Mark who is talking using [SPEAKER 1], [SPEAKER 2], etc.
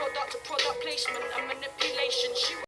[SPEAKER 1] product to product placement and manipulation. She